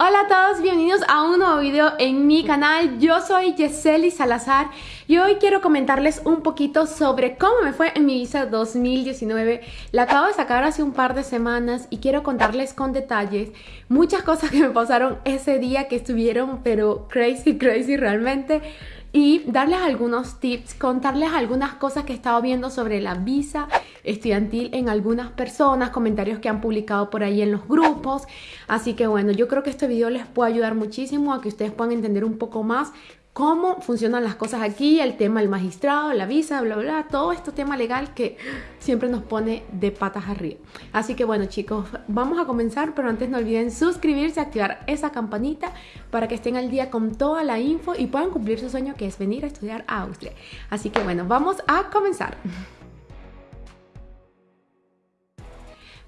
Hola a todos, bienvenidos a un nuevo video en mi canal. Yo soy Yeseli Salazar y hoy quiero comentarles un poquito sobre cómo me fue en mi visa 2019. La acabo de sacar hace un par de semanas y quiero contarles con detalles muchas cosas que me pasaron ese día que estuvieron pero crazy, crazy realmente y darles algunos tips, contarles algunas cosas que he estado viendo sobre la visa estudiantil en algunas personas, comentarios que han publicado por ahí en los grupos. Así que bueno, yo creo que este video les puede ayudar muchísimo a que ustedes puedan entender un poco más cómo funcionan las cosas aquí, el tema del magistrado, la visa, bla, bla, todo este tema legal que siempre nos pone de patas arriba. Así que bueno chicos, vamos a comenzar, pero antes no olviden suscribirse, activar esa campanita para que estén al día con toda la info y puedan cumplir su sueño que es venir a estudiar a Austria. Así que bueno, vamos a comenzar.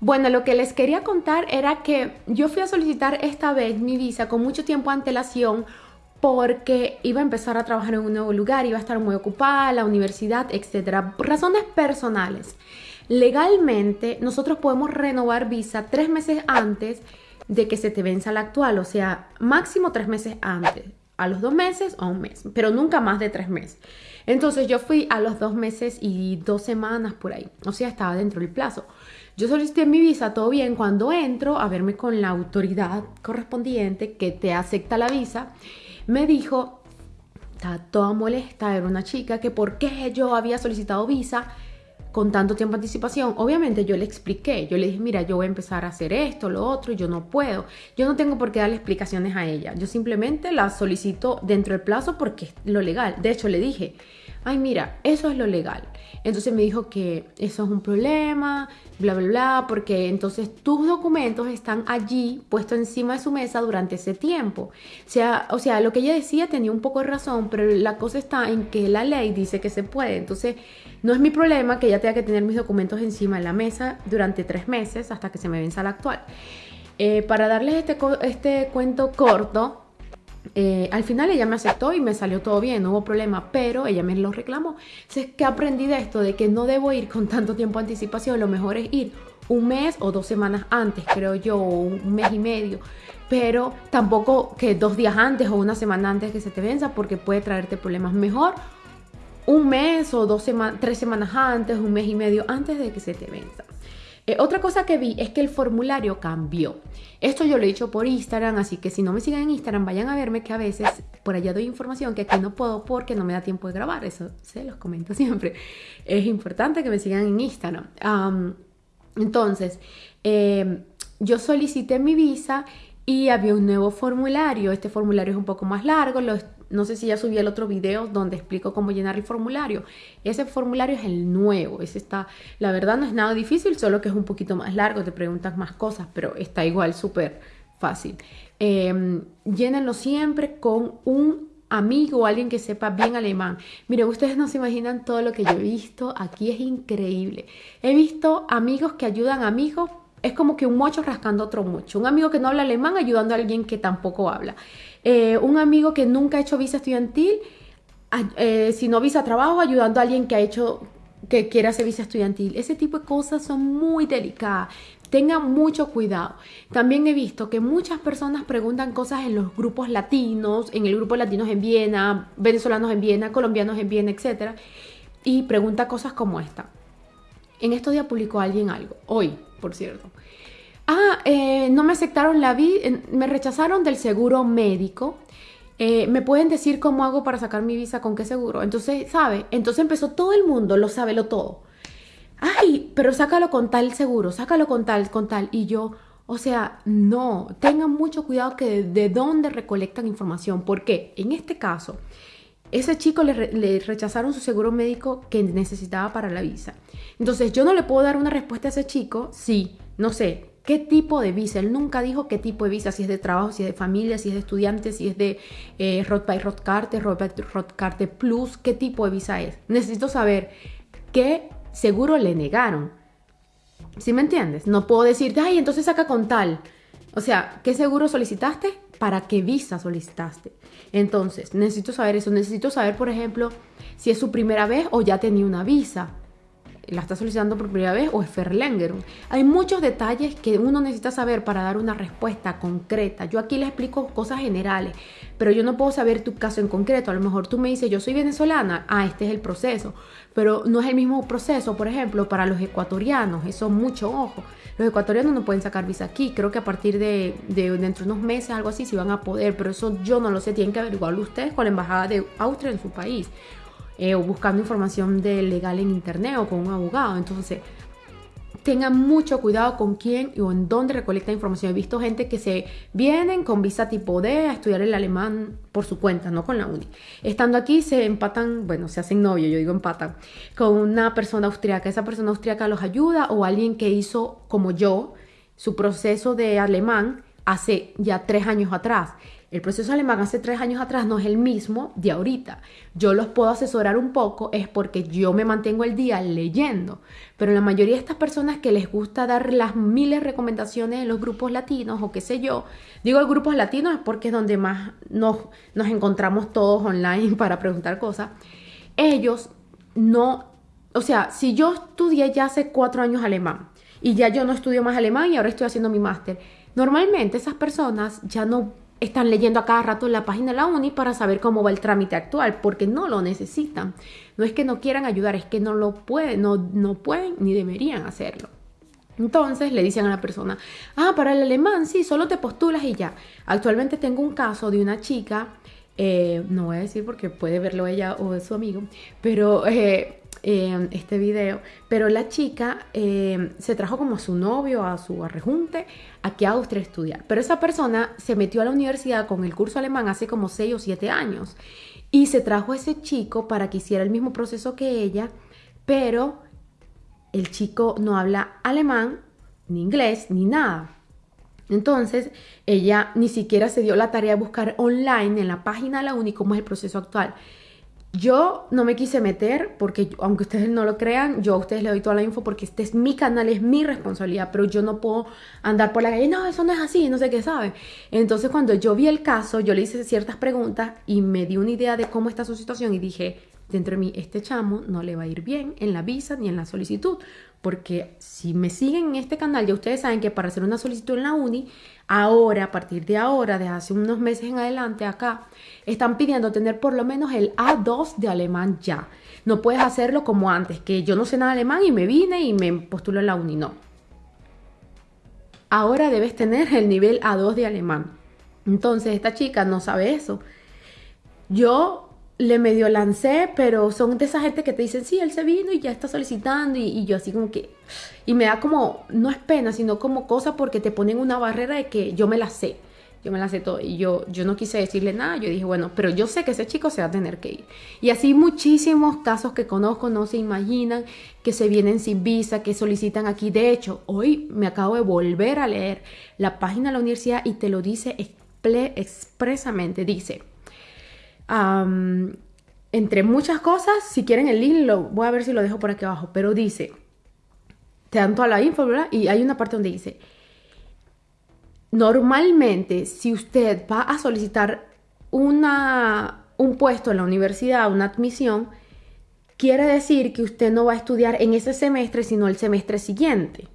Bueno, lo que les quería contar era que yo fui a solicitar esta vez mi visa con mucho tiempo antelación porque iba a empezar a trabajar en un nuevo lugar, iba a estar muy ocupada, la universidad, etcétera. Razones personales. Legalmente, nosotros podemos renovar visa tres meses antes de que se te venza la actual, o sea, máximo tres meses antes, a los dos meses o un mes, pero nunca más de tres meses. Entonces yo fui a los dos meses y dos semanas por ahí, o sea, estaba dentro del plazo. Yo solicité mi visa, todo bien, cuando entro a verme con la autoridad correspondiente que te acepta la visa, me dijo, estaba toda molesta, era una chica, que por qué yo había solicitado visa con tanto tiempo de anticipación. Obviamente yo le expliqué, yo le dije, mira, yo voy a empezar a hacer esto, lo otro, y yo no puedo. Yo no tengo por qué darle explicaciones a ella. Yo simplemente la solicito dentro del plazo porque es lo legal. De hecho, le dije, ay, mira, eso es lo legal. Entonces me dijo que eso es un problema, bla, bla, bla, porque entonces tus documentos están allí puestos encima de su mesa durante ese tiempo. O sea, o sea, lo que ella decía tenía un poco de razón, pero la cosa está en que la ley dice que se puede. Entonces, no es mi problema que ella tenga que tener mis documentos encima de la mesa durante tres meses hasta que se me venza la actual. Eh, para darles este, este cuento corto, eh, al final ella me aceptó y me salió todo bien, no hubo problema, pero ella me lo reclamó. Entonces, ¿qué aprendí de esto? De que no debo ir con tanto tiempo anticipación, lo mejor es ir un mes o dos semanas antes, creo yo, un mes y medio. Pero tampoco que dos días antes o una semana antes que se te venza porque puede traerte problemas. Mejor un mes o dos tres semanas antes, un mes y medio antes de que se te venza. Eh, otra cosa que vi es que el formulario cambió. Esto yo lo he dicho por Instagram, así que si no me siguen en Instagram, vayan a verme que a veces por allá doy información que aquí no puedo porque no me da tiempo de grabar. Eso se los comento siempre. Es importante que me sigan en Instagram. entonces, eh, yo solicité mi visa y había un nuevo formulario. Este formulario es un poco más largo, lo, no sé si ya subí el otro video donde explico cómo llenar el formulario. Ese formulario es el nuevo, ese está, la verdad no es nada difícil, solo que es un poquito más largo, te preguntas más cosas, pero está igual súper fácil. Eh, llénenlo siempre con un amigo alguien que sepa bien alemán. Mire, ustedes no se imaginan todo lo que yo he visto aquí, es increíble. He visto amigos que ayudan a amigos es como que un mocho rascando otro mocho. Un amigo que no habla alemán ayudando a alguien que tampoco habla. Eh, un amigo que nunca ha hecho visa estudiantil, eh, sino visa trabajo, ayudando a alguien que ha hecho, que quiere hacer visa estudiantil. Ese tipo de cosas son muy delicadas. Tengan mucho cuidado. También he visto que muchas personas preguntan cosas en los grupos latinos, en el grupo latinos en Viena, venezolanos en Viena, colombianos en Viena, etc. Y pregunta cosas como esta. En estos días publicó alguien algo, hoy, por cierto. Ah, eh, no me aceptaron la visa, me rechazaron del seguro médico. Eh, ¿Me pueden decir cómo hago para sacar mi visa? ¿Con qué seguro? Entonces, ¿sabe? Entonces empezó todo el mundo, lo sabe lo todo. Ay, pero sácalo con tal seguro, sácalo con tal, con tal. Y yo, o sea, no, tengan mucho cuidado que de, de dónde recolectan información. Porque en este caso, ese chico le, rechazaron su seguro médico que necesitaba para la visa. Entonces yo no le puedo dar una respuesta a ese chico si, no sé, qué tipo de visa. Él nunca dijo qué tipo de visa, si es de trabajo, si es de familia, si es de estudiante, si es de eh, by Rotkarte, Rotkarte Plus, qué tipo de visa es. Necesito saber qué seguro le negaron. ¿Sí me entiendes? No puedo decirte, ay, entonces saca con tal. O sea, ¿qué seguro solicitaste? ¿Para qué visa solicitaste? Entonces, necesito saber eso. Necesito saber, por ejemplo, si es su primera vez o ya tenía una visa. La está solicitando por primera vez o es Verlängerung. Hay muchos detalles que uno necesita saber para dar una respuesta concreta. Yo aquí le explico cosas generales, pero yo no puedo saber tu caso en concreto. A lo mejor tú me dices, yo soy venezolana, ah, este es el proceso, pero no es el mismo proceso, por ejemplo, para los ecuatorianos, eso mucho ojo. Los ecuatorianos no pueden sacar visa aquí, creo que a partir de, de dentro de unos meses, algo así, sí van a poder, pero eso yo no lo sé, tienen que averiguarlo ustedes con la embajada de Austria en su país. Eh, o buscando información legal en internet o con un abogado. Entonces, tengan mucho cuidado con quién o en dónde recolecta información. He visto gente que se vienen con visa tipo D a estudiar el alemán por su cuenta, no con la uni. Estando aquí se empatan, bueno, se hacen novio, yo digo empatan, con una persona austríaca. Esa persona austríaca los ayuda o alguien que hizo como yo su proceso de alemán hace ya tres años atrás. El proceso alemán hace tres años atrás no es el mismo de ahorita. Yo los puedo asesorar un poco, es porque yo me mantengo el día leyendo. Pero la mayoría de estas personas que les gusta dar las miles de recomendaciones en los grupos latinos o qué sé yo, digo grupos latinos porque es donde más nos, nos encontramos todos online para preguntar cosas. Ellos no, o sea, si yo estudié ya hace cuatro años alemán y ya yo no estudio más alemán y ahora estoy haciendo mi máster, normalmente esas personas ya no están leyendo a cada rato la página de la uni para saber cómo va el trámite actual, porque no lo necesitan. No es que no quieran ayudar, es que no lo pueden, no, no pueden ni deberían hacerlo. Entonces le dicen a la persona, ah, para el alemán, sí, solo te postulas y ya. Actualmente tengo un caso de una chica, eh, no voy a decir porque puede verlo ella o su amigo, pero eh, este video, pero la chica eh, se trajo como a su novio, a su arrejunte, aquí a Austria a estudiar. Pero esa persona se metió a la universidad con el curso alemán hace como 6 o 7 años y se trajo a ese chico para que hiciera el mismo proceso que ella, pero el chico no habla alemán, ni inglés, ni nada. Entonces, ella ni siquiera se dio la tarea de buscar online en la página de la UNI cómo es el proceso actual. Yo no me quise meter porque, aunque ustedes no lo crean, yo a ustedes les doy toda la info porque este es mi canal, es mi responsabilidad, pero yo no puedo andar por la calle, no, eso no es así, no sé qué sabe. Entonces, cuando yo vi el caso, yo le hice ciertas preguntas y me di una idea de cómo está su situación y dije, dentro de mí, este chamo no le va a ir bien en la visa ni en la solicitud, porque si me siguen en este canal, ya ustedes saben que para hacer una solicitud en la uni, ahora, a partir de ahora, de hace unos meses en adelante acá, están pidiendo tener por lo menos el A2 de alemán ya. No puedes hacerlo como antes, que yo no sé nada de alemán y me vine y me postulo en la uni, no. Ahora debes tener el nivel A2 de alemán. Entonces, esta chica no sabe eso. Yo le medio lancé, pero son de esa gente que te dicen, sí, él se vino y ya está solicitando y, yo así como que, y me da como, no es pena, sino como cosa porque te ponen una barrera de que yo me la sé, yo me la sé todo y yo, yo no quise decirle nada, yo dije, bueno, pero yo sé que ese chico se va a tener que ir. Y así muchísimos casos que conozco no se imaginan que se vienen sin visa, que solicitan aquí. De hecho, hoy me acabo de volver a leer la página de la universidad y te lo dice expresamente, dice, entre muchas cosas, si quieren el link, lo voy a ver si lo dejo por aquí abajo, pero dice, te dan toda la info, ¿verdad? Y hay una parte donde dice, normalmente si usted va a solicitar una, un puesto en la universidad, una admisión, quiere decir que usted no va a estudiar en ese semestre, sino el semestre siguiente.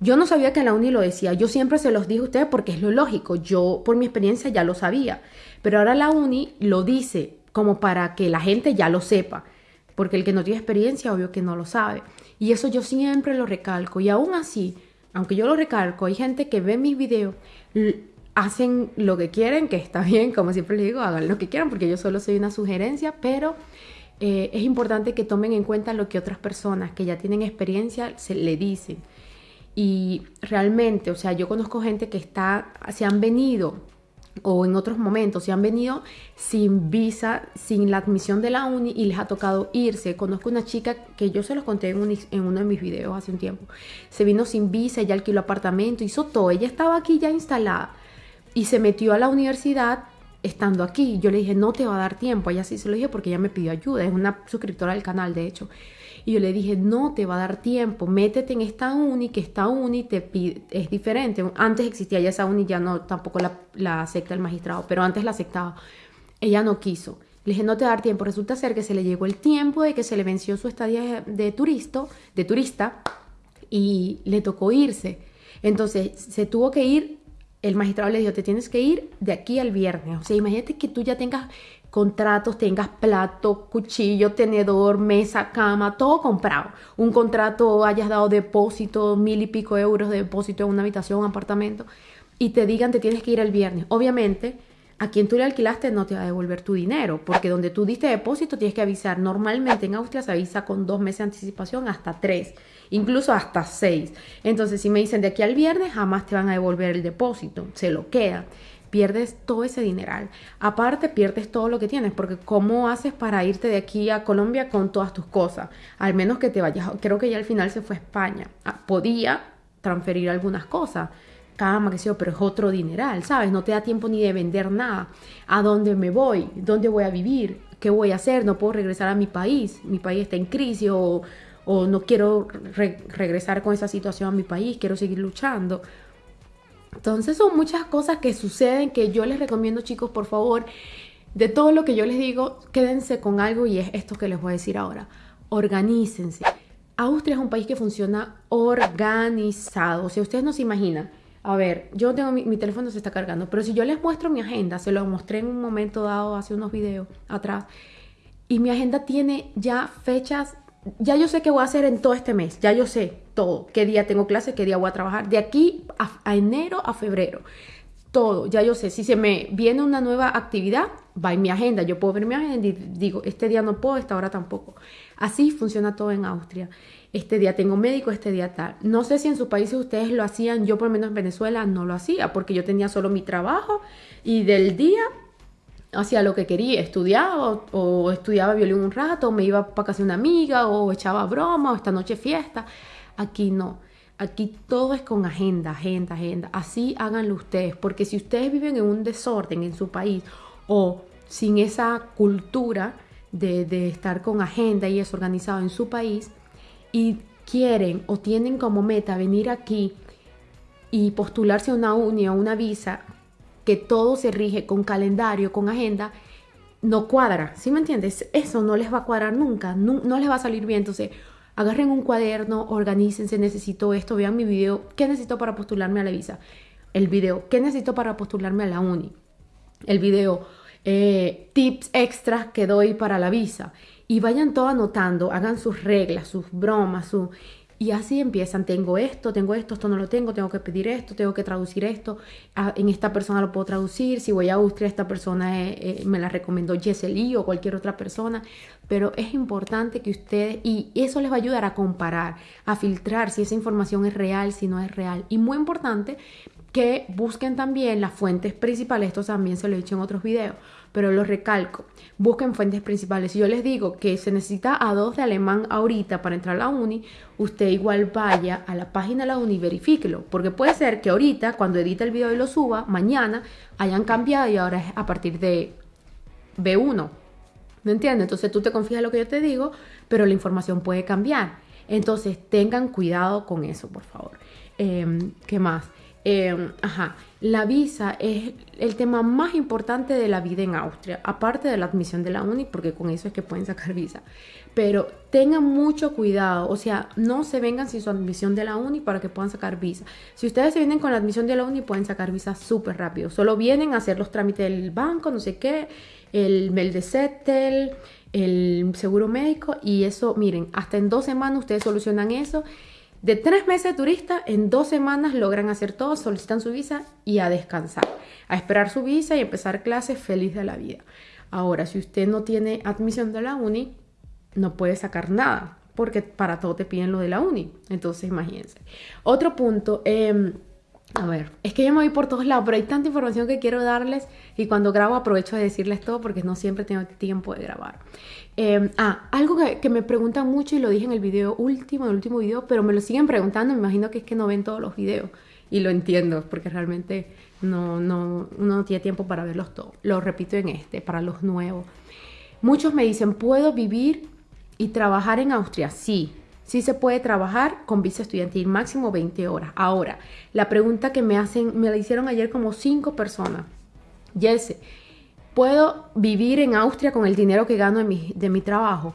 Yo no sabía que la uni lo decía, yo siempre se los dije a ustedes porque es lo lógico, yo por mi experiencia ya lo sabía, pero ahora la uni lo dice como para que la gente ya lo sepa, porque el que no tiene experiencia obvio que no lo sabe. Y eso yo siempre lo recalco y aún así, aunque yo lo recalco, hay gente que ve mis videos, hacen lo que quieren, que está bien, como siempre les digo, hagan lo que quieran porque yo solo soy una sugerencia, pero... Eh, es importante que tomen en cuenta lo que otras personas que ya tienen experiencia se le dicen. Y realmente, o sea, yo conozco gente que está, se han venido o en otros momentos se han venido sin visa, sin la admisión de la uni y les ha tocado irse. Conozco una chica que yo se los conté en, en uno de mis videos hace un tiempo. Se vino sin visa, ella alquiló apartamento, hizo todo. Ella estaba aquí ya instalada y se metió a la universidad estando aquí. Yo le dije, no te va a dar tiempo. Ella sí se lo dije porque ella me pidió ayuda. Es una suscriptora del canal, de hecho. Y yo le dije, no te va a dar tiempo, métete en esta uni, que esta uni te pide, es diferente. Antes existía ya esa uni, ya no, tampoco la, acepta el magistrado, pero antes la aceptaba. Ella no quiso. Le dije, no te va a dar tiempo. Resulta ser que se le llegó el tiempo de que se le venció su estadía de, turista, de turista y le tocó irse. Entonces se tuvo que ir, el magistrado le dijo, te tienes que ir de aquí al viernes. O sea, imagínate que tú ya tengas contratos, tengas plato, cuchillo, tenedor, mesa, cama, todo comprado. Un contrato, hayas dado depósito, mil y pico euros de depósito en una habitación, apartamento, y te digan te tienes que ir el viernes. Obviamente, a quien tú le alquilaste no te va a devolver tu dinero, porque donde tú diste depósito tienes que avisar. Normalmente en Austria se avisa con dos meses de anticipación hasta tres, incluso hasta seis. Entonces, si me dicen de aquí al viernes, jamás te van a devolver el depósito, se lo queda pierdes todo ese dineral. Aparte, pierdes todo lo que tienes, porque ¿cómo haces para irte de aquí a Colombia con todas tus cosas? Al menos que te vayas, creo que ya al final se fue a España. Ah, podía transferir algunas cosas, cama, que sé pero es otro dineral, ¿sabes? No te da tiempo ni de vender nada. ¿A dónde me voy? ¿Dónde voy a vivir? ¿Qué voy a hacer? No puedo regresar a mi país. Mi país está en crisis o, no quiero regresar con esa situación a mi país, quiero seguir luchando. Entonces son muchas cosas que suceden que yo les recomiendo chicos, por favor, de todo lo que yo les digo, quédense con algo y es esto que les voy a decir ahora. Organícense. Austria es un país que funciona organizado. O sea, ustedes no se imaginan. A ver, yo tengo mi, mi, teléfono se está cargando, pero si yo les muestro mi agenda, se lo mostré en un momento dado hace unos videos atrás, y mi agenda tiene ya fechas ya yo sé qué voy a hacer en todo este mes, ya yo sé todo, qué día tengo clase, qué día voy a trabajar, de aquí a, enero a febrero, todo, ya yo sé, si se me viene una nueva actividad, va en mi agenda, yo puedo ver mi agenda y digo, este día no puedo, esta hora tampoco. Así funciona todo en Austria. Este día tengo médico, este día tal. No sé si en sus países ustedes lo hacían, yo por lo menos en Venezuela no lo hacía, porque yo tenía solo mi trabajo y del día hacía lo que quería, estudiaba o, estudiaba violín un rato, o me iba para casa de una amiga, o echaba broma, o esta noche fiesta. Aquí no. Aquí todo es con agenda, agenda, agenda. Así háganlo ustedes, porque si ustedes viven en un desorden en su país o sin esa cultura de, estar con agenda y es organizado en su país y quieren o tienen como meta venir aquí y postularse a una uni o una visa que todo se rige con calendario, con agenda, no cuadra, ¿sí me entiendes? Eso no les va a cuadrar nunca, no, les va a salir bien. Entonces, agarren un cuaderno, organícense, necesito esto, vean mi video, ¿qué necesito para postularme a la visa? El video, ¿qué necesito para postularme a la uni? El video, eh, tips extras que doy para la visa. Y vayan todo anotando, hagan sus reglas, sus bromas, su... Y así empiezan, tengo esto, tengo esto, esto no lo tengo, tengo que pedir esto, tengo que traducir esto, ah, en esta persona lo puedo traducir, si voy a Austria esta persona eh, eh, me la recomendó Jessely o cualquier otra persona, pero es importante que ustedes, y eso les va a ayudar a comparar, a filtrar si esa información es real, si no es real, y muy importante que busquen también las fuentes principales, esto también se lo he dicho en otros videos, pero lo recalco, busquen fuentes principales. Si yo les digo que se necesita A2 de alemán ahorita para entrar a la uni, usted igual vaya a la página de la uni y verifíquelo, porque puede ser que ahorita, cuando edita el video y lo suba, mañana hayan cambiado y ahora es a partir de B1. ¿Me entiendes? Entonces tú te confías lo que yo te digo, pero la información puede cambiar. Entonces tengan cuidado con eso, por favor. Em, ¿Qué más? Em, ajá, la visa es el tema más importante de la vida en Austria, aparte de la admisión de la uni, porque con eso es que pueden sacar visa. Pero tengan mucho cuidado, o sea, no se vengan sin su admisión de la uni para que puedan sacar visa. Si ustedes se vienen con la admisión de la uni, pueden sacar visa súper rápido. Solo vienen a hacer los trámites del banco, no sé qué, el Settle, el seguro médico, y eso, miren, hasta en dos semanas ustedes solucionan eso de tres meses de turista, en dos semanas logran hacer todo, solicitan su visa y a descansar, a esperar su visa y empezar clases feliz de la vida. Ahora, si usted no tiene admisión de la uni, no puede sacar nada, porque para todo te piden lo de la uni. Entonces, imagínense. Otro punto, eh, a ver, es que yo me voy por todos lados, pero hay tanta información que quiero darles y cuando grabo aprovecho de decirles todo porque no siempre tengo tiempo de grabar. Em, ah, algo que, me preguntan mucho y lo dije en el video último, en el último video, pero me lo siguen preguntando, me imagino que es que no ven todos los videos y lo entiendo porque realmente no, no, uno no tiene tiempo para verlos todos. Lo repito en este, para los nuevos. Muchos me dicen, ¿puedo vivir y trabajar en Austria? Sí, Sí se puede trabajar con visa estudiantil máximo 20 horas. Ahora, la pregunta que me hacen, me la hicieron ayer como cinco personas. Jesse, puedo vivir en Austria con el dinero que gano de mi, de mi trabajo.